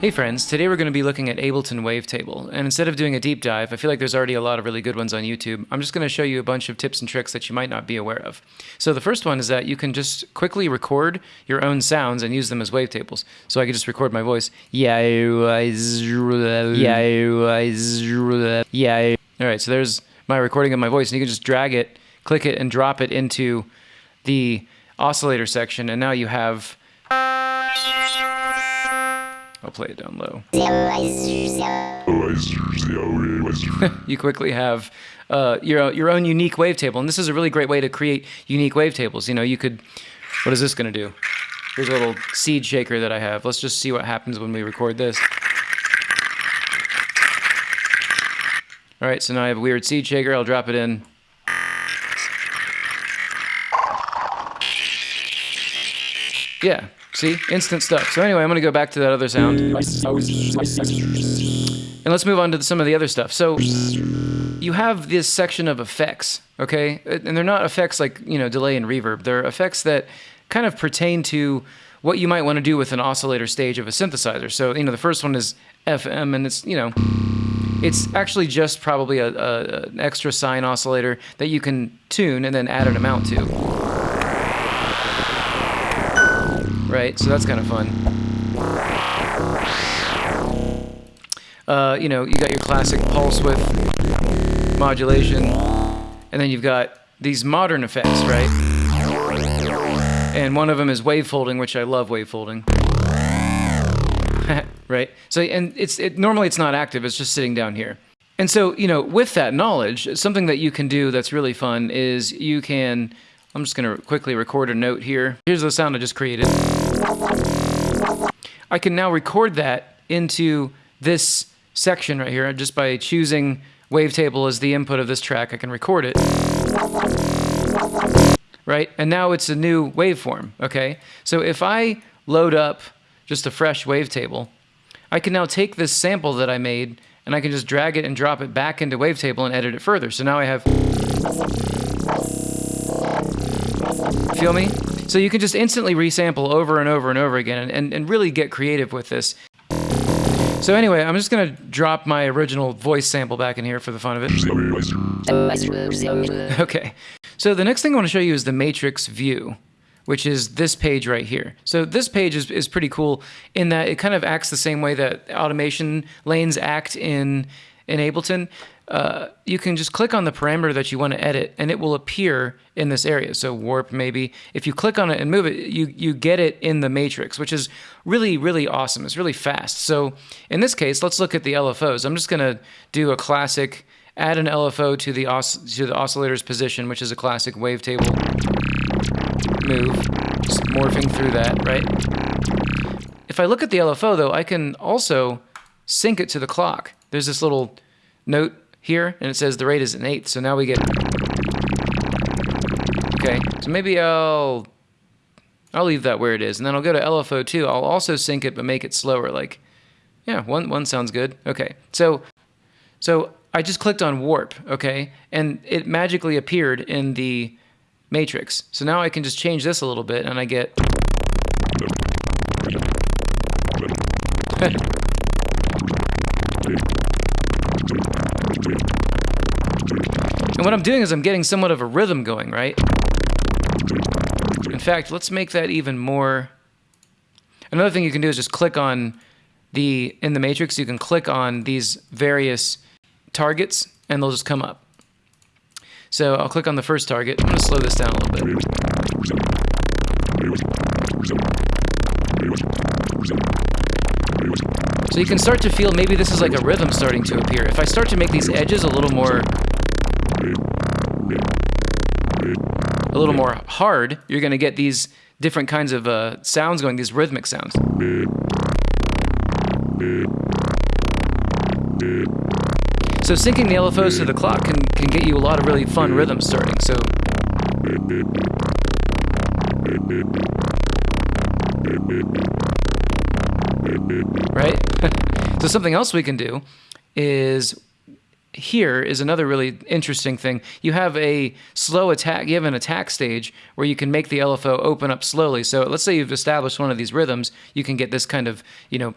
Hey friends, today we're going to be looking at Ableton Wavetable, and instead of doing a deep dive, I feel like there's already a lot of really good ones on YouTube, I'm just going to show you a bunch of tips and tricks that you might not be aware of. So the first one is that you can just quickly record your own sounds and use them as wavetables. So I could just record my voice, yeah, yeah, yeah. Alright, so there's my recording of my voice, and you can just drag it, click it, and drop it into the oscillator section, and now you have I'll play it down low. you quickly have uh, your your own unique wavetable, and this is a really great way to create unique wavetables. You know, you could. What is this going to do? Here's a little seed shaker that I have. Let's just see what happens when we record this. All right, so now I have a weird seed shaker. I'll drop it in. Yeah, See? Instant stuff. So anyway, I'm going to go back to that other sound. And let's move on to some of the other stuff. So you have this section of effects, okay? And they're not effects like, you know, delay and reverb. They're effects that kind of pertain to what you might want to do with an oscillator stage of a synthesizer. So, you know, the first one is FM, and it's, you know, it's actually just probably a, a, an extra sine oscillator that you can tune and then add an amount to right? So that's kind of fun. Uh, you know, you got your classic pulse width modulation, and then you've got these modern effects, right? And one of them is wave folding, which I love wave folding. right? So, and it's it, normally it's not active; it's just sitting down here. And so, you know, with that knowledge, something that you can do that's really fun is you can I'm just going to quickly record a note here. Here's the sound I just created. I can now record that into this section right here just by choosing wavetable as the input of this track. I can record it. Right? And now it's a new waveform, okay? So if I load up just a fresh wavetable, I can now take this sample that I made and I can just drag it and drop it back into wavetable and edit it further. So now I have Feel me? So you can just instantly resample over and over and over again and, and and really get creative with this. So anyway, I'm just going to drop my original voice sample back in here for the fun of it. Okay. So the next thing I want to show you is the matrix view, which is this page right here. So this page is, is pretty cool in that it kind of acts the same way that automation lanes act in, in Ableton. You can just click on the parameter that you want to edit and it will appear in this area. So warp maybe. If you click on it and move it, you, you get it in the matrix, which is really, really awesome. It's really fast. So in this case, let's look at the LFOs. I'm just going to do a classic, add an LFO to the, to the oscillator's position, which is a classic wavetable move. Just morphing through that, right? If I look at the LFO though, I can also sync it to the clock. There's this little note here, and it says the rate is an eighth. So now we get. Okay, so maybe I'll I'll leave that where it is, and then I'll go to LFO2. I'll also sync it, but make it slower. Like, yeah, one one sounds good. Okay, so so I just clicked on warp, okay, and it magically appeared in the matrix. So now I can just change this a little bit, and I get. And what I'm doing is I'm getting somewhat of a rhythm going, right? In fact, let's make that even more... Another thing you can do is just click on the... In the matrix, you can click on these various targets, and they'll just come up. So I'll click on the first target. I'm going to slow this down a little bit. So you can start to feel maybe this is like a rhythm starting to appear. If I start to make these edges a little more a little more hard, you're going to get these different kinds of uh, sounds going, these rhythmic sounds. So syncing the LFOs to the clock can, can get you a lot of really fun rhythms starting. So right? so something else we can do is here is another really interesting thing. You have a slow attack, you have an attack stage where you can make the LFO open up slowly. So let's say you've established one of these rhythms, you can get this kind of, you know,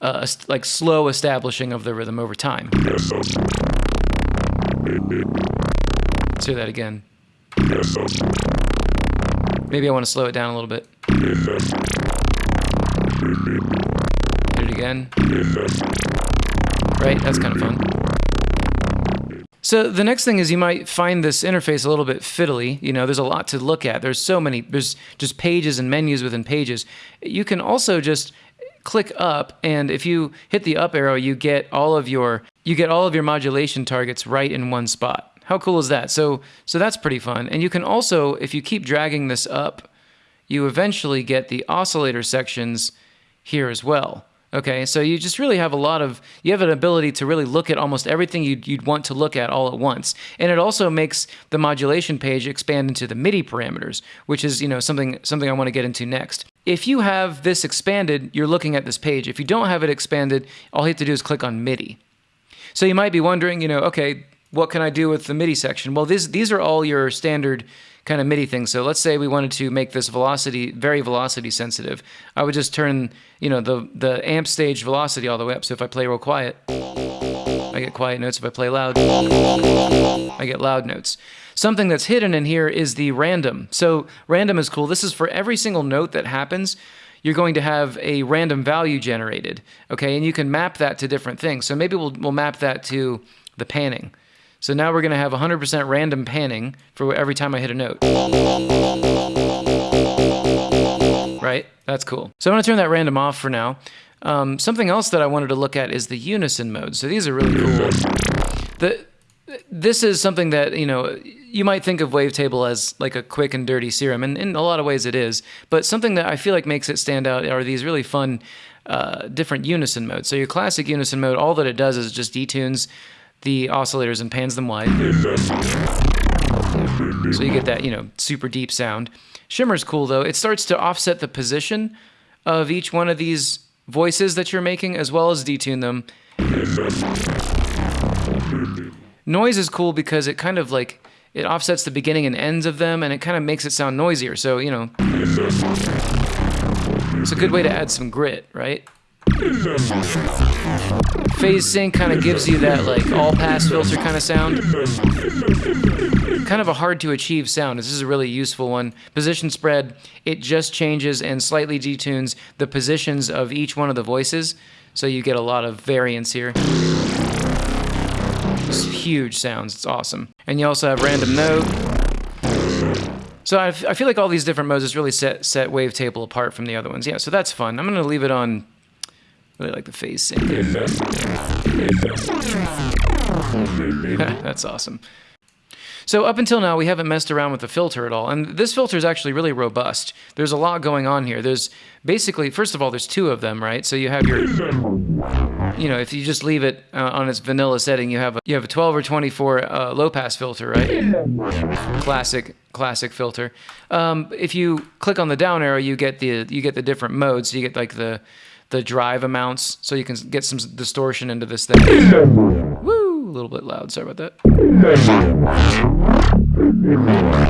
uh, like slow establishing of the rhythm over time. Let's do that again. Maybe I want to slow it down a little bit. Again. Right? That's kind of fun. So the next thing is you might find this interface a little bit fiddly. You know, there's a lot to look at. There's so many, there's just pages and menus within pages. You can also just click up and if you hit the up arrow, you get all of your you get all of your modulation targets right in one spot. How cool is that? So so that's pretty fun. And you can also if you keep dragging this up, you eventually get the oscillator sections here as well. Okay, so you just really have a lot of, you have an ability to really look at almost everything you'd, you'd want to look at all at once. And it also makes the modulation page expand into the MIDI parameters, which is, you know, something, something I want to get into next. If you have this expanded, you're looking at this page. If you don't have it expanded, all you have to do is click on MIDI. So you might be wondering, you know, okay, what can I do with the MIDI section? Well, these, these are all your standard kind of MIDI things. So let's say we wanted to make this velocity very velocity sensitive. I would just turn, you know, the, the amp stage velocity all the way up. So if I play real quiet, I get quiet notes. If I play loud, I get loud notes. Something that's hidden in here is the random. So random is cool. This is for every single note that happens you're going to have a random value generated, okay? And you can map that to different things. So maybe we'll, we'll map that to the panning. So now we're going to have 100% random panning for every time I hit a note. Right? That's cool. So I'm going to turn that random off for now. Um, something else that I wanted to look at is the unison mode. So these are really cool. The, this is something that, you know, you might think of Wavetable as like a quick and dirty serum, and in a lot of ways it is. But something that I feel like makes it stand out are these really fun uh, different unison modes. So your classic unison mode, all that it does is just detunes the oscillators and pans them wide. So you get that, you know, super deep sound. Shimmer's cool though. It starts to offset the position of each one of these voices that you're making as well as detune them. Noise is cool because it kind of like it offsets the beginning and ends of them and it kind of makes it sound noisier. So, you know, it's a good way to add some grit, right? Phase sync kind of gives you that like all pass filter kind of sound. Kind of a hard to achieve sound. This is a really useful one. Position spread, it just changes and slightly detunes the positions of each one of the voices. So you get a lot of variance here. It's huge sounds, it's awesome. And you also have random note. So I, feel like all these different modes really set, set Wavetable apart from the other ones. Yeah, so that's fun. I'm going to leave it on Really like the phase sync. That's awesome. So up until now, we haven't messed around with the filter at all. And this filter is actually really robust. There's a lot going on here. There's basically, first of all, there's two of them, right? So you have your, you know, if you just leave it uh, on its vanilla setting, you have a, you have a 12 or 24 uh, low pass filter, right? Classic, classic filter. Um, if you click on the down arrow, you get the you get the different modes. You get like the the drive amounts so you can get some distortion into this thing. Woo! A little bit loud. Sorry about that.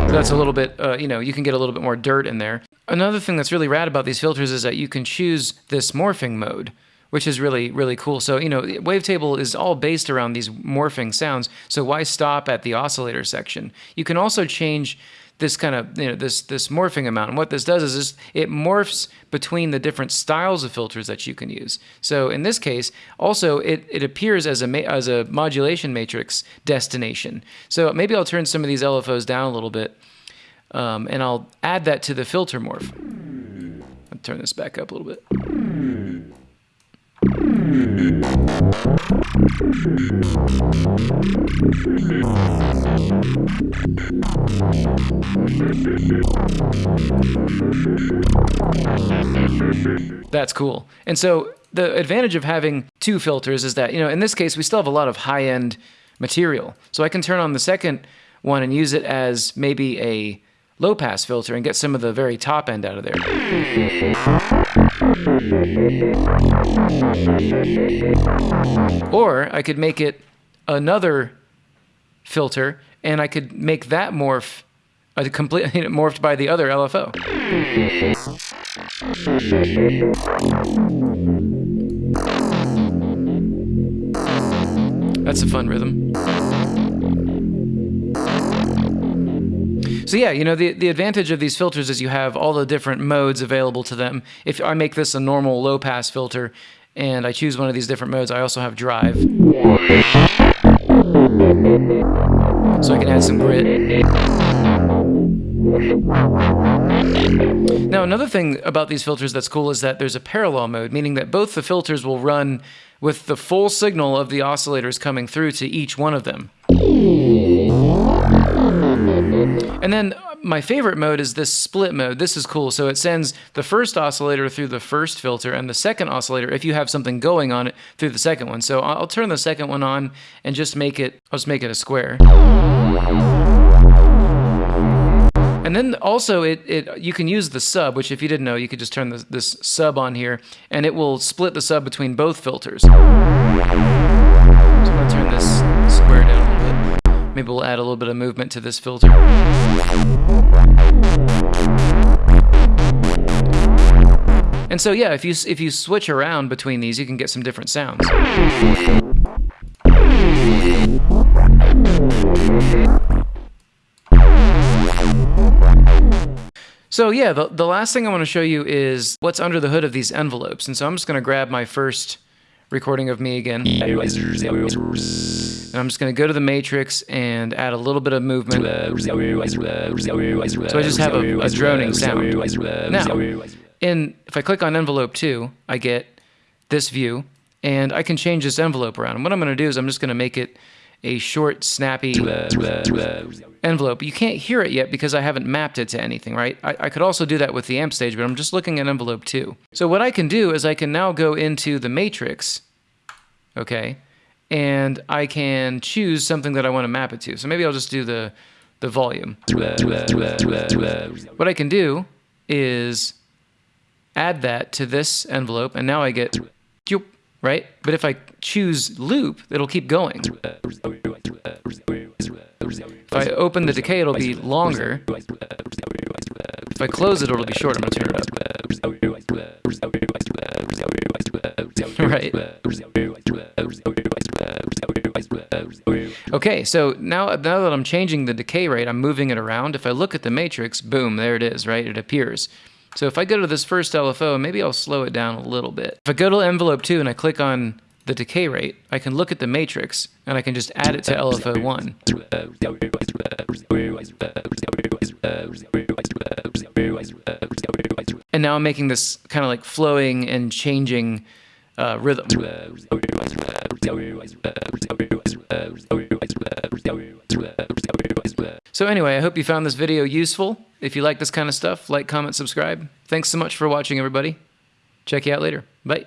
So that's a little bit, uh, you know, you can get a little bit more dirt in there. Another thing that's really rad about these filters is that you can choose this morphing mode which is really really cool. So you know, Wavetable is all based around these morphing sounds. So why stop at the oscillator section? You can also change this kind of you know this this morphing amount. And what this does is this, it morphs between the different styles of filters that you can use. So in this case, also it, it appears as a as a modulation matrix destination. So maybe I'll turn some of these LFOs down a little bit, um, and I'll add that to the filter morph. I'll turn this back up a little bit. That's cool. And so the advantage of having two filters is that, you know, in this case, we still have a lot of high end material. So I can turn on the second one and use it as maybe a low pass filter and get some of the very top end out of there. Or I could make it another filter and I could make that morph a complete morphed by the other LFO. That's a fun rhythm. So yeah, you know, the, the advantage of these filters is you have all the different modes available to them. If I make this a normal low pass filter and I choose one of these different modes, I also have drive. So I can add some grit. Now, another thing about these filters that's cool is that there's a parallel mode, meaning that both the filters will run with the full signal of the oscillators coming through to each one of them. And then my favorite mode is this split mode. This is cool. So it sends the first oscillator through the first filter and the second oscillator, if you have something going on it, through the second one. So I'll turn the second one on and just make it, I'll just make it a square. And then also it, it you can use the sub, which if you didn't know, you could just turn this, this sub on here and it will split the sub between both filters. Maybe we'll add a little bit of movement to this filter. And so yeah, if you if you switch around between these, you can get some different sounds. So yeah, the, the last thing I want to show you is what's under the hood of these envelopes. And so I'm just going to grab my first recording of me again. And I'm just going to go to the matrix and add a little bit of movement. So I just have a, a droning sound. Now, in, if I click on envelope 2, I get this view, and I can change this envelope around. And what I'm going to do is I'm just going to make it a short, snappy uh, uh, envelope. You can't hear it yet because I haven't mapped it to anything, right? I, I, could also do that with the amp stage, but I'm just looking at envelope 2. So what I can do is I can now go into the matrix, okay, and I can choose something that I want to map it to. So maybe I'll just do the, the volume. What I can do is add that to this envelope, and now I get right? But if I choose loop, it'll keep going. If I open the decay, it'll be longer. If I close it, it'll be short. I'm going to turn it up. right. Okay, so now, now that I'm changing the decay rate, I'm moving it around. If I look at the matrix, boom, there it is, right? It appears. So if I go to this first LFO, maybe I'll slow it down a little bit. If I go to envelope 2 and I click on the decay rate, I can look at the matrix and I can just add it to LFO 1. And now I'm making this kind of like flowing and changing uh, rhythm. So anyway, I hope you found this video useful. If you like this kind of stuff, like, comment, subscribe. Thanks so much for watching, everybody. Check you out later. Bye.